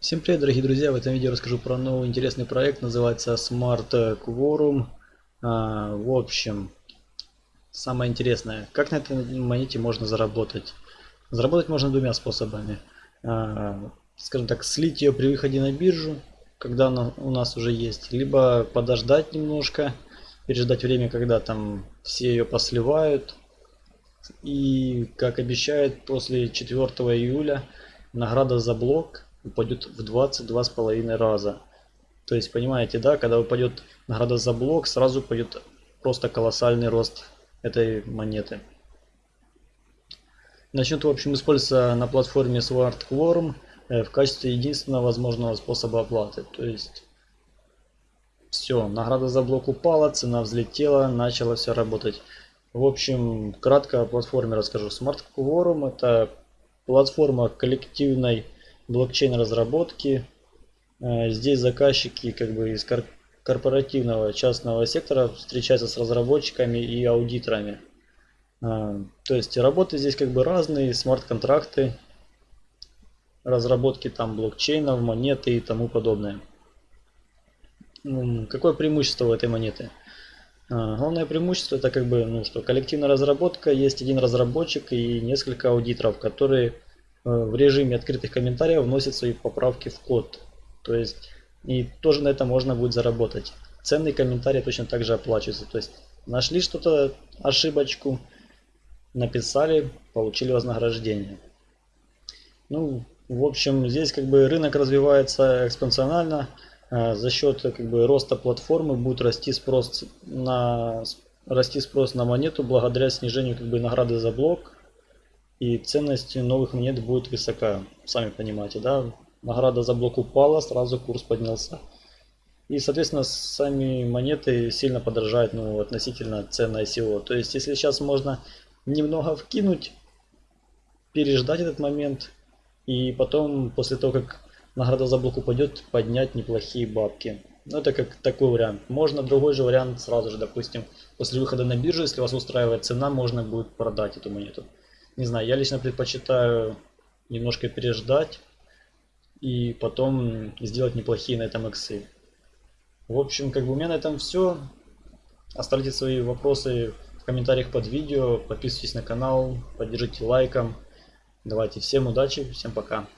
Всем привет, дорогие друзья! В этом видео расскажу про новый интересный проект, называется Smart Quorum. А, в общем, самое интересное, как на этой монете можно заработать? Заработать можно двумя способами. А, скажем так, слить ее при выходе на биржу, когда она у нас уже есть, либо подождать немножко, переждать время, когда там все ее посливают. И, как обещают, после 4 июля награда за блок – упадет в 22 с половиной раза. То есть, понимаете, да, когда упадет награда за блок, сразу пойдет просто колоссальный рост этой монеты. Начнет, в общем, использоваться на платформе Sword Quorum э, в качестве единственного возможного способа оплаты. То есть, все, награда за блок упала, цена взлетела, начала все работать. В общем, кратко о платформе расскажу. Smart Quorum это платформа коллективной блокчейн разработки. Э, здесь заказчики как бы из корпоративного частного сектора встречаются с разработчиками и аудиторами. Э, то есть работы здесь как бы разные, смарт-контракты, разработки там блокчейнов, монеты и тому подобное. Какое преимущество у этой монеты? Э, главное преимущество это как бы, ну что, коллективная разработка, есть один разработчик и несколько аудиторов, которые в режиме открытых комментариев вносит свои поправки в код. То есть и тоже на это можно будет заработать. Ценные комментарии точно так же оплачиваются. То есть нашли что-то, ошибочку, написали, получили вознаграждение. Ну, в общем, здесь как бы рынок развивается экспоненциально. Э, за счет как бы роста платформы будет расти спрос на расти спрос на монету благодаря снижению как бы награды за блок и ценность новых монет будет высока. Сами понимаете, да? Награда за блок упала, сразу курс поднялся. И, соответственно, сами монеты сильно подорожают ну, относительно цены ICO. То есть, если сейчас можно немного вкинуть, переждать этот момент, и потом, после того, как награда за блок упадет, поднять неплохие бабки. Ну, это как такой вариант. Можно другой же вариант сразу же, допустим, после выхода на биржу, если вас устраивает цена, можно будет продать эту монету. Не знаю, я лично предпочитаю немножко переждать и потом сделать неплохие на этом иксы. В общем, как бы у меня на этом все. Оставьте свои вопросы в комментариях под видео, подписывайтесь на канал, поддержите лайком. Давайте всем удачи, всем пока.